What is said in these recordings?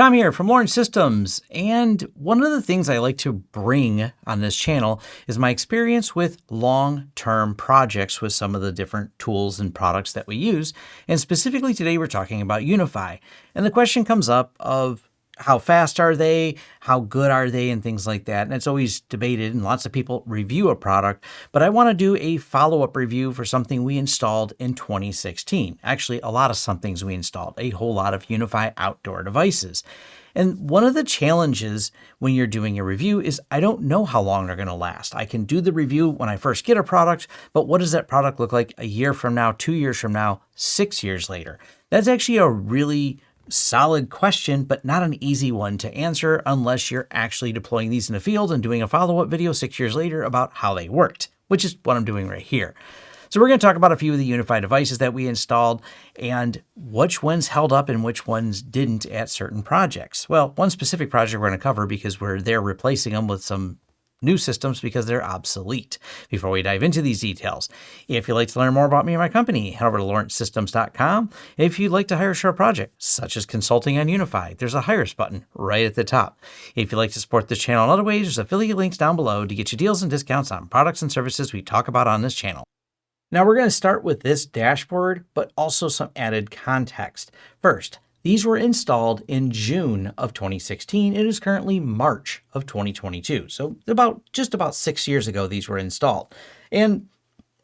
Tom here from Lawrence Systems, and one of the things I like to bring on this channel is my experience with long-term projects with some of the different tools and products that we use, and specifically today we're talking about UniFi. And the question comes up of how fast are they, how good are they, and things like that. And it's always debated, and lots of people review a product. But I want to do a follow up review for something we installed in 2016. Actually, a lot of somethings we installed, a whole lot of UniFi outdoor devices. And one of the challenges when you're doing a review is I don't know how long they're going to last. I can do the review when I first get a product, but what does that product look like a year from now, two years from now, six years later? That's actually a really solid question, but not an easy one to answer unless you're actually deploying these in the field and doing a follow-up video six years later about how they worked, which is what I'm doing right here. So we're going to talk about a few of the UniFi devices that we installed and which ones held up and which ones didn't at certain projects. Well, one specific project we're going to cover because we're there replacing them with some new systems because they're obsolete. Before we dive into these details, if you'd like to learn more about me and my company, head over to lawrencesystems.com. If you'd like to hire a a project, such as consulting on UniFi, there's a Hire Us button right at the top. If you'd like to support this channel in other ways, there's affiliate links down below to get you deals and discounts on products and services we talk about on this channel. Now we're going to start with this dashboard, but also some added context. First, these were installed in June of 2016. It is currently March of 2022. So about just about six years ago, these were installed. And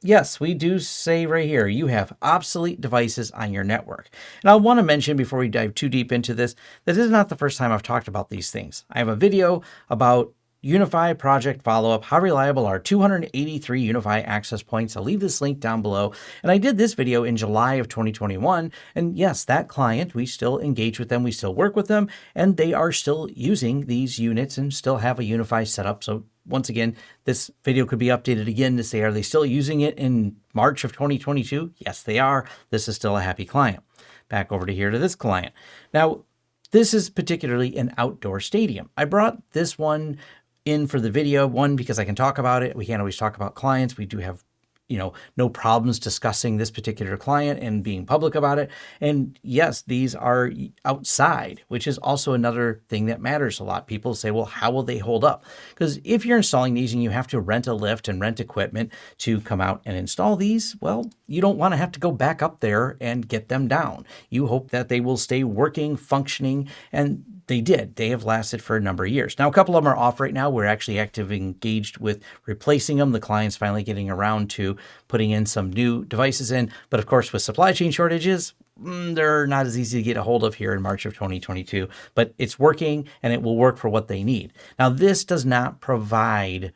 yes, we do say right here, you have obsolete devices on your network. And I want to mention before we dive too deep into this, that this is not the first time I've talked about these things. I have a video about UniFi project follow-up, how reliable are 283 UniFi access points? I'll leave this link down below. And I did this video in July of 2021. And yes, that client, we still engage with them, we still work with them, and they are still using these units and still have a UniFi setup. So once again, this video could be updated again to say, are they still using it in March of 2022? Yes, they are. This is still a happy client. Back over to here to this client. Now, this is particularly an outdoor stadium. I brought this one in for the video. One, because I can talk about it. We can't always talk about clients. We do have you know, no problems discussing this particular client and being public about it. And yes, these are outside, which is also another thing that matters a lot. People say, well, how will they hold up? Because if you're installing these and you have to rent a lift and rent equipment to come out and install these, well, you don't want to have to go back up there and get them down. You hope that they will stay working, functioning, and they did. They have lasted for a number of years. Now, a couple of them are off right now. We're actually actively engaged with replacing them. The client's finally getting around to putting in some new devices in. But of course, with supply chain shortages, mm, they're not as easy to get a hold of here in March of 2022. But it's working and it will work for what they need. Now, this does not provide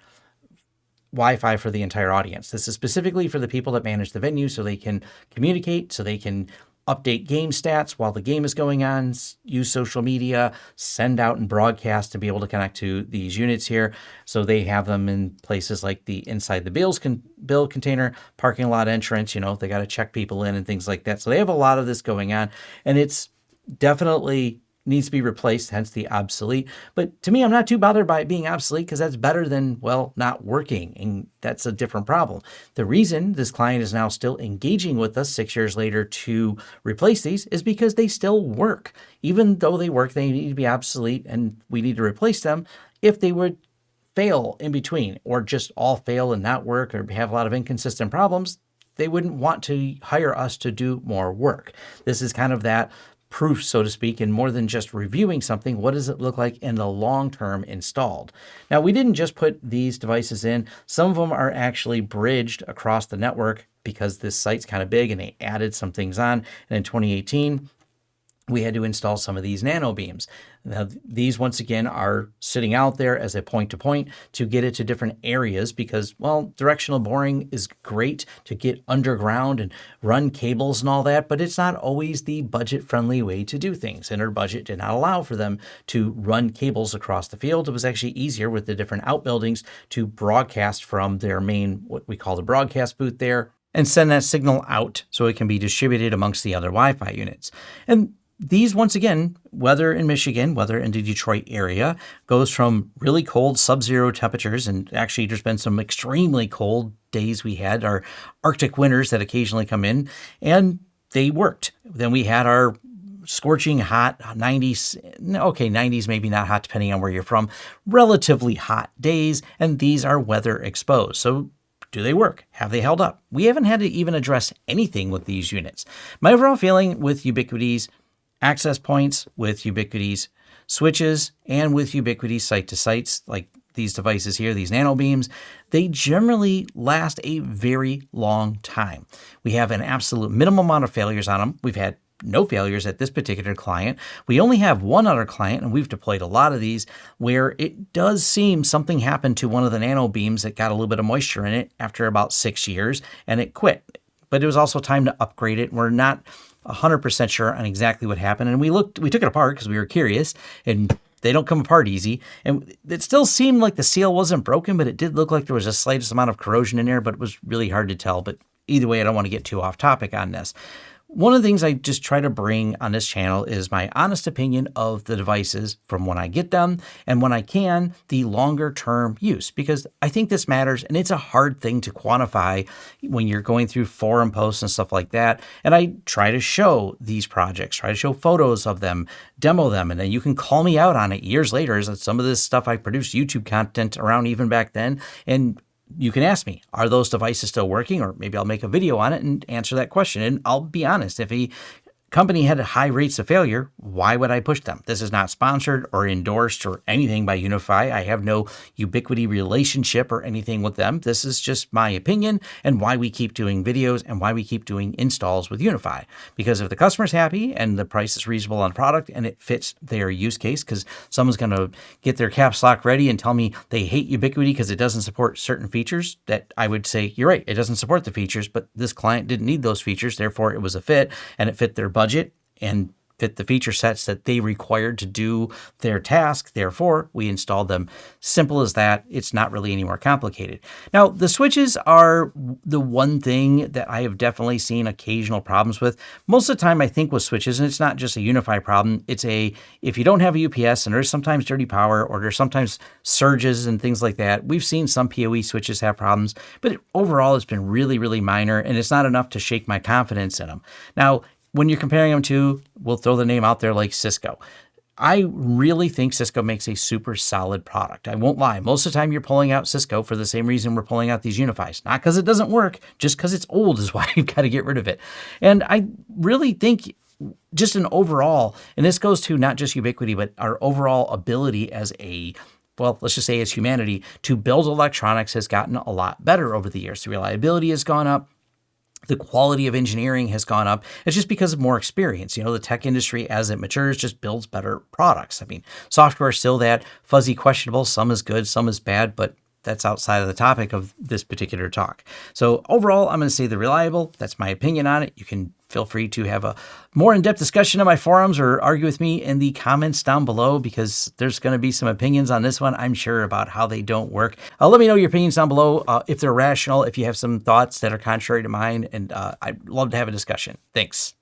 Wi-Fi for the entire audience. This is specifically for the people that manage the venue so they can communicate, so they can update game stats while the game is going on, use social media, send out and broadcast to be able to connect to these units here. So they have them in places like the inside the bills con bill container, parking lot entrance, you know, they got to check people in and things like that. So they have a lot of this going on and it's definitely needs to be replaced, hence the obsolete. But to me, I'm not too bothered by it being obsolete because that's better than, well, not working. And that's a different problem. The reason this client is now still engaging with us six years later to replace these is because they still work. Even though they work, they need to be obsolete and we need to replace them. If they would fail in between or just all fail and not work or have a lot of inconsistent problems, they wouldn't want to hire us to do more work. This is kind of that proof, so to speak, and more than just reviewing something, what does it look like in the long term installed? Now, we didn't just put these devices in. Some of them are actually bridged across the network because this site's kind of big and they added some things on. And in 2018, we had to install some of these nano beams. Now, these once again are sitting out there as a point to point to get it to different areas because, well, directional boring is great to get underground and run cables and all that, but it's not always the budget friendly way to do things. And our budget did not allow for them to run cables across the field. It was actually easier with the different outbuildings to broadcast from their main, what we call the broadcast booth there, and send that signal out so it can be distributed amongst the other Wi-Fi units. And these, once again, weather in Michigan, weather in the Detroit area, goes from really cold sub-zero temperatures, and actually there's been some extremely cold days we had, our Arctic winters that occasionally come in, and they worked. Then we had our scorching hot 90s, okay, 90s maybe not hot depending on where you're from, relatively hot days, and these are weather exposed. So do they work? Have they held up? We haven't had to even address anything with these units. My overall feeling with Ubiquiti's access points, with Ubiquiti's switches, and with Ubiquiti site to sites, like these devices here, these nano beams, they generally last a very long time. We have an absolute minimum amount of failures on them. We've had no failures at this particular client. We only have one other client, and we've deployed a lot of these, where it does seem something happened to one of the nano beams that got a little bit of moisture in it after about six years, and it quit. But it was also time to upgrade it. We're not 100% sure on exactly what happened, and we looked, we took it apart because we were curious, and they don't come apart easy. And it still seemed like the seal wasn't broken, but it did look like there was a slightest amount of corrosion in there, but it was really hard to tell. But either way, I don't want to get too off topic on this. One of the things I just try to bring on this channel is my honest opinion of the devices from when I get them and when I can, the longer term use, because I think this matters and it's a hard thing to quantify when you're going through forum posts and stuff like that. And I try to show these projects, try to show photos of them, demo them, and then you can call me out on it years later. As some of this stuff I produced YouTube content around even back then. And you can ask me, are those devices still working? Or maybe I'll make a video on it and answer that question. And I'll be honest, if he company had high rates of failure, why would I push them? This is not sponsored or endorsed or anything by UniFi. I have no Ubiquiti relationship or anything with them. This is just my opinion and why we keep doing videos and why we keep doing installs with UniFi. Because if the customer's happy and the price is reasonable on product and it fits their use case, because someone's going to get their caps lock ready and tell me they hate Ubiquiti because it doesn't support certain features, that I would say, you're right, it doesn't support the features, but this client didn't need those features. Therefore, it was a fit and it fit their budget budget and fit the feature sets that they required to do their task. Therefore, we installed them. Simple as that. It's not really any more complicated. Now, the switches are the one thing that I have definitely seen occasional problems with. Most of the time, I think with switches, and it's not just a UniFi problem, it's a, if you don't have a UPS and there's sometimes dirty power or there's sometimes surges and things like that, we've seen some PoE switches have problems, but overall it's been really, really minor and it's not enough to shake my confidence in them. Now, when you're comparing them to, we'll throw the name out there like Cisco. I really think Cisco makes a super solid product. I won't lie. Most of the time you're pulling out Cisco for the same reason we're pulling out these UniFis. Not because it doesn't work, just because it's old is why you've got to get rid of it. And I really think just an overall, and this goes to not just Ubiquiti, but our overall ability as a well, let's just say as humanity, to build electronics has gotten a lot better over the years. The reliability has gone up, the quality of engineering has gone up. It's just because of more experience. You know, the tech industry, as it matures, just builds better products. I mean, software is still that fuzzy, questionable. Some is good, some is bad, but that's outside of the topic of this particular talk. So overall, I'm going to say the reliable. That's my opinion on it. You can feel free to have a more in-depth discussion on my forums or argue with me in the comments down below because there's going to be some opinions on this one, I'm sure, about how they don't work. Uh, let me know your opinions down below uh, if they're rational, if you have some thoughts that are contrary to mine, and uh, I'd love to have a discussion. Thanks.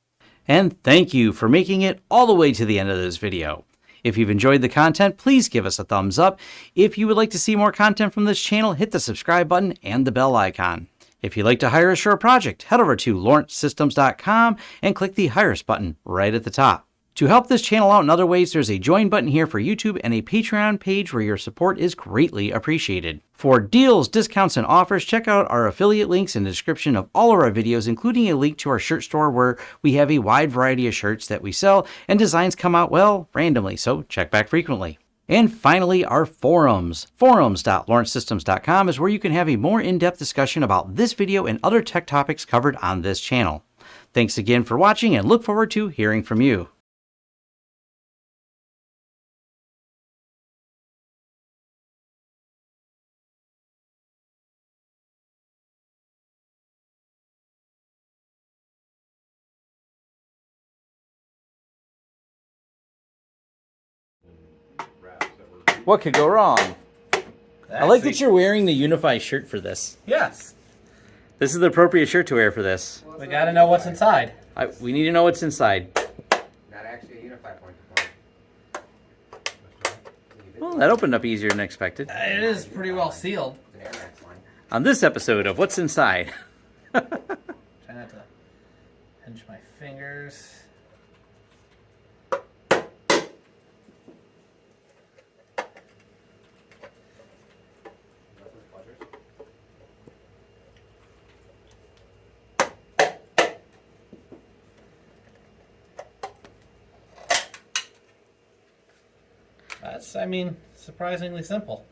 And thank you for making it all the way to the end of this video. If you've enjoyed the content, please give us a thumbs up. If you would like to see more content from this channel, hit the subscribe button and the bell icon. If you'd like to hire a project, head over to lawrencesystems.com and click the Hire Us button right at the top. To help this channel out in other ways, there's a join button here for YouTube and a Patreon page where your support is greatly appreciated. For deals, discounts, and offers, check out our affiliate links in the description of all of our videos, including a link to our shirt store where we have a wide variety of shirts that we sell and designs come out, well, randomly, so check back frequently. And finally, our forums. Forums.lawrencesystems.com is where you can have a more in-depth discussion about this video and other tech topics covered on this channel. Thanks again for watching and look forward to hearing from you. What could go wrong? I like that you're wearing the UniFi shirt for this. Yes. This is the appropriate shirt to wear for this. We gotta know what's inside. I, we need to know what's inside. Not actually a UniFi point. Well, that opened up easier than expected. Uh, it is pretty well sealed. It's an Air Max line. On this episode of What's Inside. Try not to pinch my fingers. I mean, surprisingly simple.